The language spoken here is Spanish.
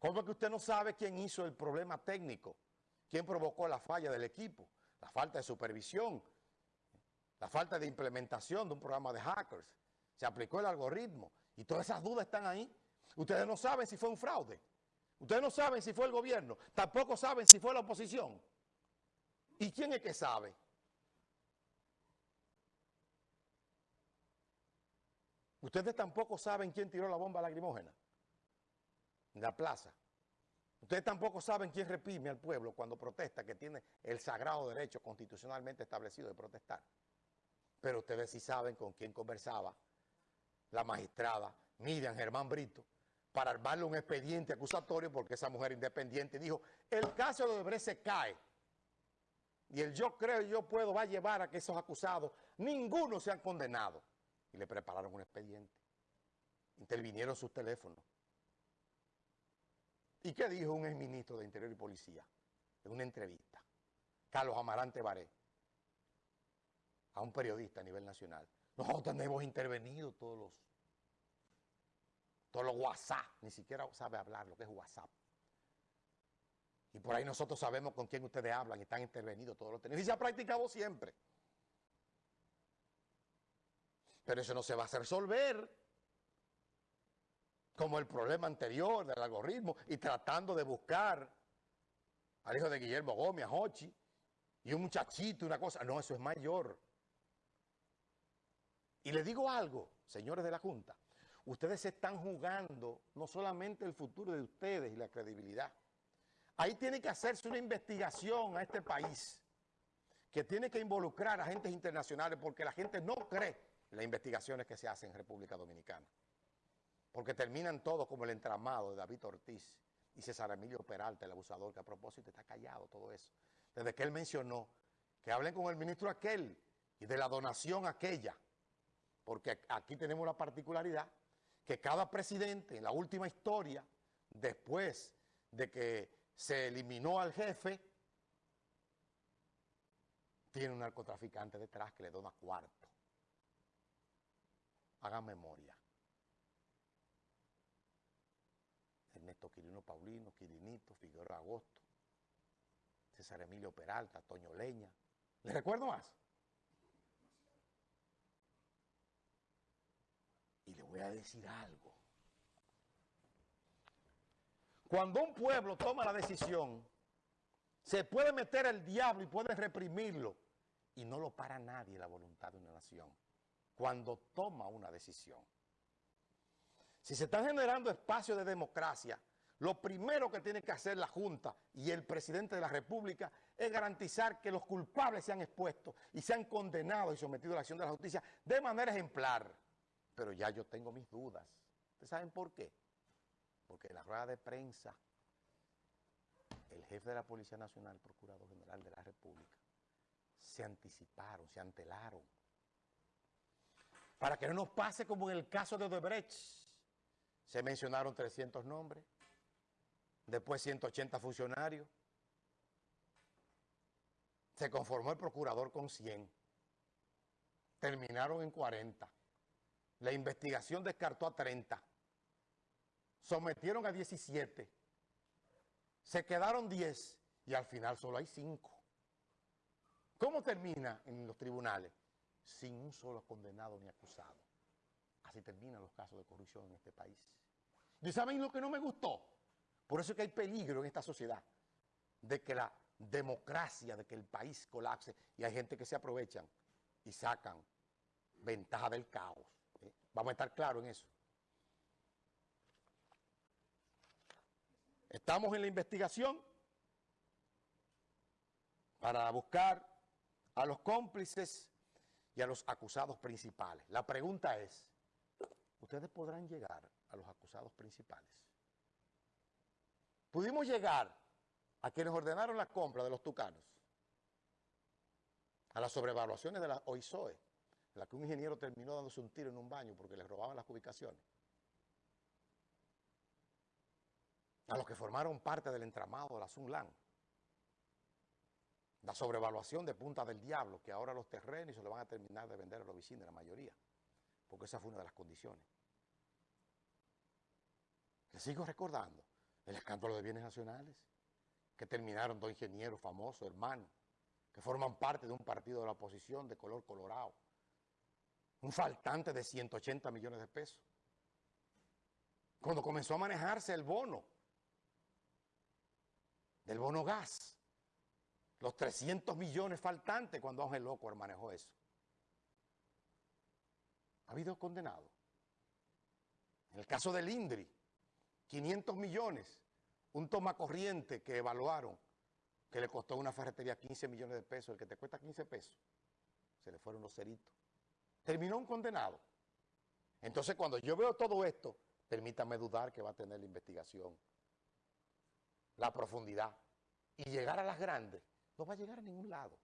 ¿Cómo es que usted no sabe quién hizo el problema técnico? ¿Quién provocó la falla del equipo? La falta de supervisión, la falta de implementación de un programa de hackers. Se aplicó el algoritmo y todas esas dudas están ahí. Ustedes no saben si fue un fraude. Ustedes no saben si fue el gobierno. Tampoco saben si fue la oposición. ¿Y quién es que sabe? Ustedes tampoco saben quién tiró la bomba lacrimógena en la plaza. Ustedes tampoco saben quién reprime al pueblo cuando protesta, que tiene el sagrado derecho constitucionalmente establecido de protestar. Pero ustedes sí saben con quién conversaba la magistrada Miriam Germán Brito para armarle un expediente acusatorio porque esa mujer independiente dijo, el caso de Odebrecht se cae. Y el yo creo yo puedo va a llevar a que esos acusados, ninguno sean condenados. Y le prepararon un expediente. Intervinieron sus teléfonos. ¿Y qué dijo un exministro de Interior y Policía en una entrevista? Carlos Amarante Baré, a un periodista a nivel nacional. Nosotros tenemos intervenido todos los, todos los WhatsApp, ni siquiera sabe hablar lo que es WhatsApp. Y por ahí nosotros sabemos con quién ustedes hablan y están intervenidos todos los. Y se ha practicado siempre. Pero eso no se va a resolver como el problema anterior del algoritmo y tratando de buscar al hijo de Guillermo Gómez, a Hochi, y un muchachito, una cosa. No, eso es mayor. Y les digo algo, señores de la Junta, ustedes están jugando no solamente el futuro de ustedes y la credibilidad. Ahí tiene que hacerse una investigación a este país que tiene que involucrar a agentes internacionales porque la gente no cree las investigaciones que se hacen en República Dominicana. Porque terminan todos como el entramado de David Ortiz y César Emilio Peralta, el abusador, que a propósito está callado todo eso. Desde que él mencionó que hablen con el ministro aquel y de la donación aquella, porque aquí tenemos la particularidad que cada presidente en la última historia, después de que se eliminó al jefe, tiene un narcotraficante detrás que le dona cuarto. Hagan memoria. Ernesto Quirino Paulino, Quirinito, Figueroa Agosto, César Emilio Peralta, Toño Leña. ¿Les recuerdo más? Y le voy a decir algo. Cuando un pueblo toma la decisión, se puede meter el diablo y puede reprimirlo y no lo para nadie la voluntad de una nación cuando toma una decisión. Si se están generando espacios de democracia, lo primero que tiene que hacer la Junta y el presidente de la República es garantizar que los culpables sean expuestos y sean condenados y sometidos a la acción de la justicia de manera ejemplar. Pero ya yo tengo mis dudas. ¿Ustedes saben por qué? Porque en la rueda de prensa, el jefe de la Policía Nacional, el Procurador General de la República, se anticiparon, se antelaron. Para que no nos pase como en el caso de Odebrecht, se mencionaron 300 nombres, después 180 funcionarios, se conformó el procurador con 100, terminaron en 40, la investigación descartó a 30, sometieron a 17, se quedaron 10 y al final solo hay 5. ¿Cómo termina en los tribunales? Sin un solo condenado ni acusado. Así terminan los casos de corrupción en este país. ¿Y saben lo que no me gustó? Por eso es que hay peligro en esta sociedad de que la democracia, de que el país colapse y hay gente que se aprovechan y sacan ventaja del caos. ¿eh? Vamos a estar claros en eso. Estamos en la investigación para buscar a los cómplices y a los acusados principales. La pregunta es, ¿ustedes podrán llegar a los acusados principales. Pudimos llegar a quienes ordenaron la compra de los tucanos, a las sobrevaluaciones de la OISOE, en la que un ingeniero terminó dándose un tiro en un baño porque le robaban las ubicaciones, a los que formaron parte del entramado de la Sunlan, la sobrevaluación de Punta del Diablo, que ahora los terrenos se lo van a terminar de vender a los vecinos, la mayoría, porque esa fue una de las condiciones. Les sigo recordando El escándalo de bienes nacionales, que terminaron dos ingenieros famosos, hermanos, que forman parte de un partido de la oposición de color colorado. Un faltante de 180 millones de pesos. Cuando comenzó a manejarse el bono, del bono gas, los 300 millones faltantes cuando Ángel Loco manejó eso. Ha habido condenados. En el caso del INDRI, 500 millones, un toma corriente que evaluaron que le costó a una ferretería 15 millones de pesos, el que te cuesta 15 pesos, se le fueron los ceritos. Terminó un condenado. Entonces cuando yo veo todo esto, permítame dudar que va a tener la investigación, la profundidad, y llegar a las grandes, no va a llegar a ningún lado.